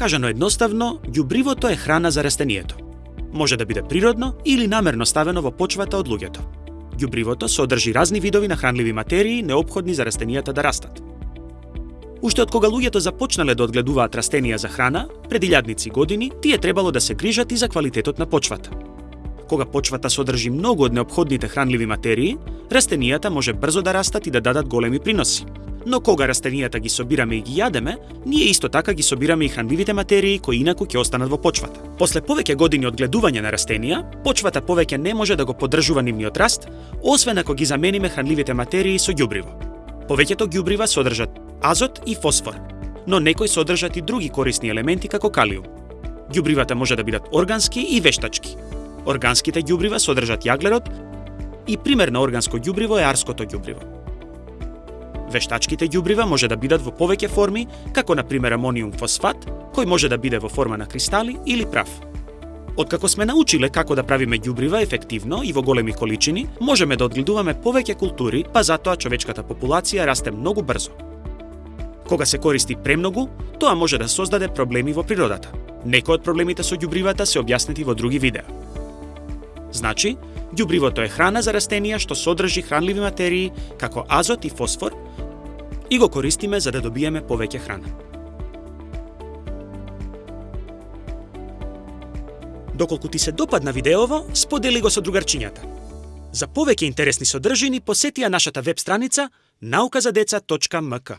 Кажано едноставно, ѓубривото е храна за растението. Може да биде природно или намерно ставено во почвата од луѓето. Ѓубривото содржи разни видови на хранливи материи необходни за растенијата да растат. Уште од кога луѓето започнале да одгледуваат растенија за храна, пред илјадници години, тие требало да се грижат и за квалитетот на почвата. Кога почвата содржи многу од необходните хранливи материи, растенијата може брзо да растат и да дадат големи приноси. Но кога растенијата ги собираме и ги јадеме, ние исто така ги собираме и хранливите материи кои инаку ќе останат во почвата. После повеќе години од гледување на растенија, почвата повеќе не може да го поддржува нивниот раст, освен ако ги замениме хранливите материи со ѓубриво. Повеќето ѓубрива содржат азот и фосфор, но некои содржат и други корисни елементи како калиум. Ѓубривата може да бидат органски и вештачки. Органските ѓубрива содржат јаглерод и пример на органско ѓубриво е арското ѓубриво. Вештачките ѓубрива може да бидат во повеќе форми, како на пример амониум фосфат, кој може да биде во форма на кристали или прав. Откако сме научиле како да правиме ѓубрива ефективно и во големи количини, можеме да одгледуваме повеќе култури, па затоа човечката популација расте многу брзо. Кога се користи премногу, тоа може да создаде проблеми во природата. Некои од проблемите со ѓубривата се објаснети во други видеа. Значи, ѓубривото е храна за растенија што содржи хранливи материи како азот и фосфор и го користиме за да добиеме повеќе храна. Доколку ти се допадна видеово, сподели го со другарчињата. За повеќе интересни содржини посети ја нашата веб страница nauказадеца.mk.